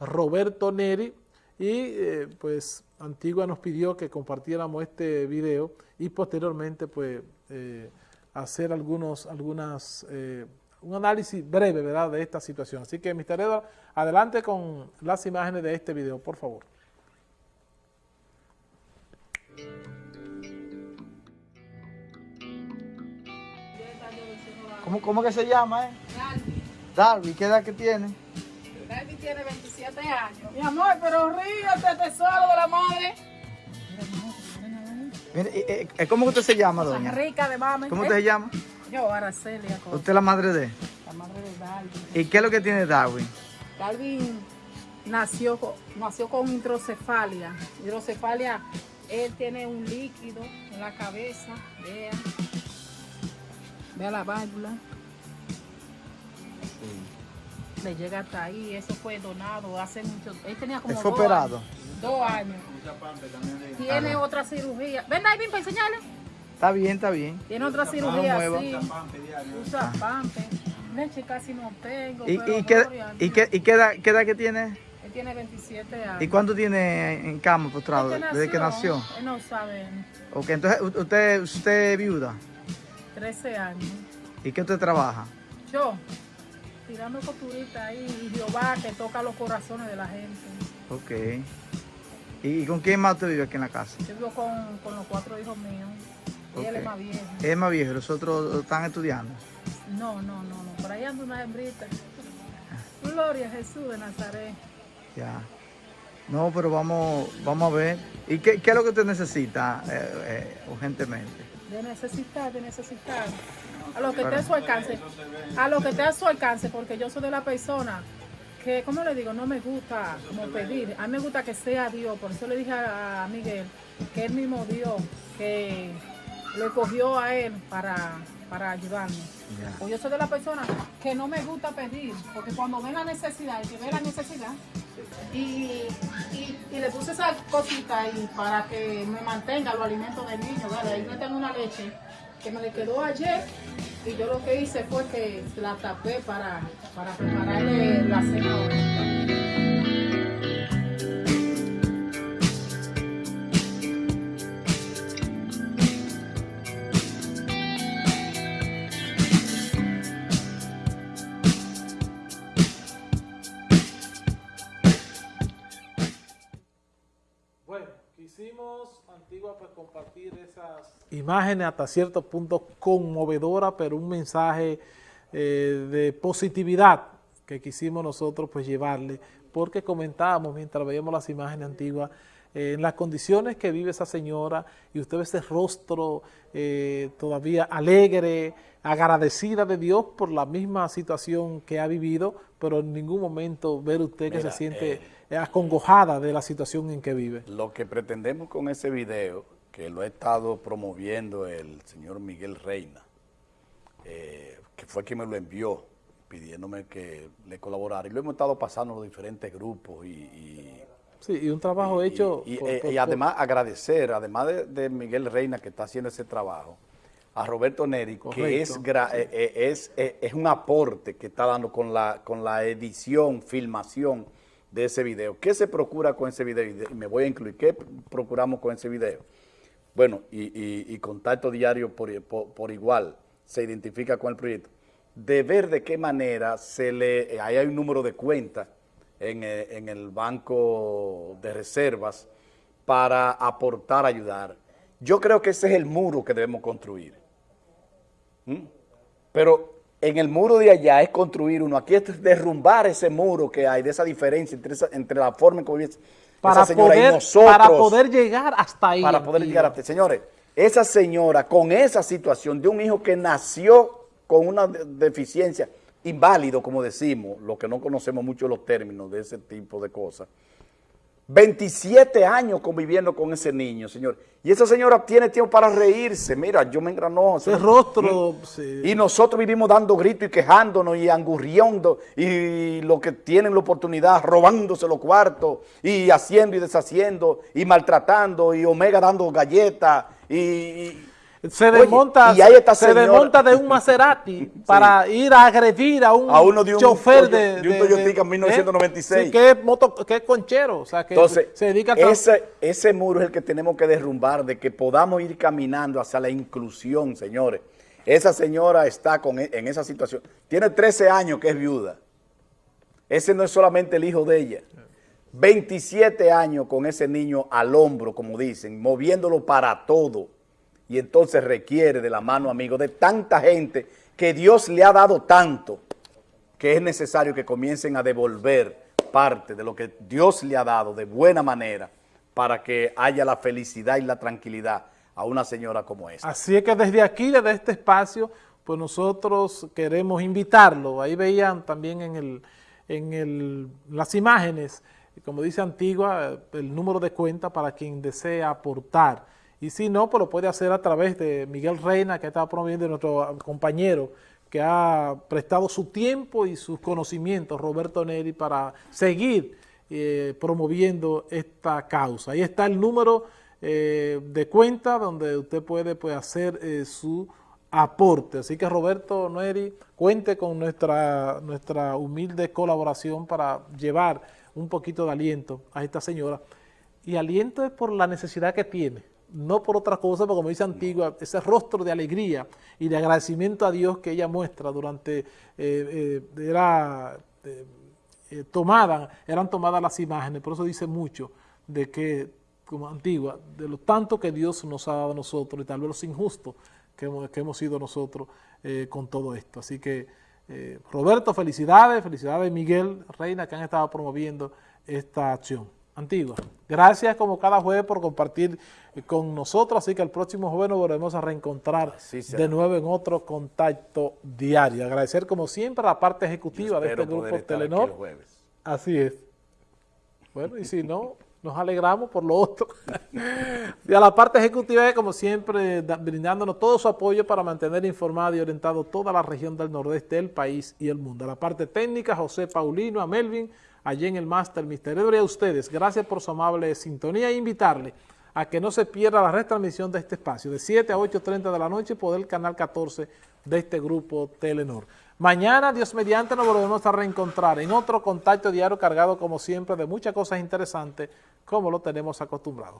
Roberto Neri y eh, pues Antigua nos pidió que compartiéramos este video y posteriormente pues eh, hacer algunos, algunas, eh, un análisis breve ¿verdad? de esta situación. Así que Mr. Edward, adelante con las imágenes de este video, por favor. ¿Cómo, cómo que se llama, eh? Darby. Darby, ¿qué edad que tiene? Darby tiene 27 años. Mi amor, pero ríete, tesoro de la madre. Mire, eh, eh, ¿Cómo que usted se llama, doña? Rica de mami. ¿Cómo usted se llama? Yo, Araceli, Usted es la madre de... la madre de Darby. ¿Y qué es lo que tiene Darwin? Darby nació, co- nació con hidrocefalia. Hidrocefalia, él tiene un líquido en la cabeza, vea. Vea la válvula. Le llega hasta ahí, eso fue donado hace mucho, él tenía como ¿Él fue dos operado? años. Dos años. Tiene otra cirugía. Ven, Darby, para enseñarle. Está bien, está bien. Tiene otra cirugía mueva. así. Usa pampe. Leche casi no tengo. ¿Y, pero y, qué, y, qué, y qué edad, qué edad que tiene? Él tiene 27 años. ¿Y cuánto tiene en cama postrado? Desde Desde que nació. Él no sabe. Ok, entonces usted, usted es viuda. 13 años. ¿Y qué usted trabaja? Yo, tirando costurita ahí. Y Jehová que toca los corazones de la gente. Ok. ¿Y, con quién más usted vive aquí en la casa? Yo vivo con, con los cuatro hijos míos. Y él es más viejo. Es más viejo, los otros están estudiando. No, no, no, no. Por ahí anda una hembrita. Gloria a Jesús de Nazaret. Ya. No, pero vamos, vamos a ver. ¿Y qué, qué es lo que usted necesita eh, eh, urgentemente? De necesitar, de necesitar. A lo que esté a su alcance. A lo que esté a su alcance, porque yo soy de la persona que, ¿cómo le digo? No me gusta como pedir. A mí me gusta que sea Dios. Por eso le dije a, Miguel que él mismo Dios, que lo cogió a él para, para ayudarme. Ya. Pues yo soy de la persona que no me gusta pedir, porque cuando ven la necesidad, el que ve la necesidad, y, y, le puse esa cosita ahí para que me mantenga los alimentos del niño. Ahí me tengo una leche que me le quedó ayer, y yo lo que hice fue que la tapé para, para prepararle la cena. Antigua, pues compartir esas imágenes hasta cierto punto conmovedora, pero un mensaje eh, de positividad que quisimos nosotros pues llevarle, porque comentábamos mientras veíamos las imágenes antiguas, eh, en las condiciones que vive esa señora, y usted ve ese rostro eh, todavía alegre, agradecida de Dios por la misma situación que ha vivido, pero en ningún momento ver usted que Mira, se siente eh, acongojada de la situación en que vive. Lo que pretendemos con ese video, que lo ha estado promoviendo el señor Miguel Reina, eh, que fue quien me lo envió, pidiéndome que le colaborara, y lo hemos estado pasando en los diferentes grupos y... y- Sí, y un trabajo y- hecho... Y, por- eh, por- y además agradecer, además de, de Miguel Reina que está haciendo ese trabajo, a Roberto Neri, que es, eh, eh, es, eh, es un aporte que está dando con la, con la edición, filmación de ese video. ¿Qué se procura con ese video? Y me voy a incluir, ¿qué procuramos con ese video? Bueno, y, y- contacto diario por, por- por igual se identifica con el proyecto. De ver de qué manera se le, eh, ahí hay un número de cuenta en, eh, en el banco de reservas para aportar, ayudar. Yo creo que ese es el muro que debemos construir. ¿Mm? Pero en el muro de allá es construir uno, aquí es derrumbar ese muro que hay, de esa diferencia entre, esa- entre la forma en que vive esa para, señora y poder, nosotros para poder llegar hasta ahí. para poder llegar a ti. Señores, esa señora con esa situación de un hijo que nació con una de- deficiencia, inválido, como decimos, lo que no conocemos mucho los términos de ese tipo de cosas, 27 años conviviendo con ese niño, señor. Y esa señora tiene tiempo para reírse. Mira, yo me engranó. Ese rostro... sí. Y nosotros vivimos dando gritos y quejándonos y angurriendo y lo que tienen la oportunidad, robándose los cuartos y haciendo y deshaciendo y maltratando y Omega dando galletas y, y- se Oye, desmonta, y se desmonta de un Maserati para ir a agredir a un, A uno de un chofer de, de un Toyotica ¿eh? 1996. Sí, que es, moto, que es conchero, o sea, que Entonces, se dedica a tra- ese, ese muro es el que tenemos que derrumbar, de que podamos ir caminando hacia la inclusión, señores. Esa señora está con, e- en esa situación. Tiene 13 años que es viuda. Ese no es solamente el hijo de ella. 27 años con ese niño al hombro, como dicen, moviéndolo para todo. Y entonces requiere de la mano amigo de tanta gente que Dios le ha dado tanto que es necesario que comiencen a devolver parte de lo que Dios le ha dado de buena manera para que haya la felicidad y la tranquilidad a una señora como esta. Así es que desde aquí, desde este espacio, pues nosotros queremos invitarlo. Ahí veían también en, el, en el, las imágenes, como dice Antigua, el número de cuenta para quien desea aportar. Y si no, pues lo puede hacer a través de Miguel Reina, que está promoviendo nuestro compañero, que ha prestado su tiempo y sus conocimientos, Roberto Neri, para seguir eh, promoviendo esta causa. Ahí está el número eh, de cuenta donde usted puede pues, hacer eh, su aporte. Así que Roberto Neri, cuente con nuestra, nuestra humilde colaboración para llevar un poquito de aliento a esta señora. Y aliento es por la necesidad que tiene, no por otra cosa, porque como dice Antigua, ese rostro de alegría y de agradecimiento a Dios que ella muestra durante, eh, eh, era eh, tomada, eran tomadas las imágenes, por eso dice mucho de que, como Antigua, de lo tanto que Dios nos ha dado a nosotros y tal vez los injustos que hemos, que hemos sido nosotros eh, con todo esto. Así que, Roberto, felicidades, felicidades Miguel Reina que han estado promoviendo esta acción. Antigua, gracias como cada jueves por compartir eh, con nosotros, así que el próximo jueves nos volvemos a reencontrar de nuevo en otro contacto diario. Agradecer como siempre a la parte ejecutiva de este grupo Telenor. Así es. Bueno, y si no, nos alegramos por lo otro. y a la parte ejecutiva, como siempre, brindándonos todo su apoyo para mantener informado y orientado toda la región del nordeste del país y el mundo. A la parte técnica, José Paulino, a Melvin, allí en el Máster Mister Edward, a ustedes, gracias por su amable sintonía e invitarle a que no se pierda la retransmisión de este espacio, de 7 a 8.30 de la noche por el canal 14 de este grupo Telenor. Mañana, Dios mediante, nos volvemos a reencontrar en otro contacto diario cargado, como siempre, de muchas cosas interesantes, como lo tenemos acostumbrados.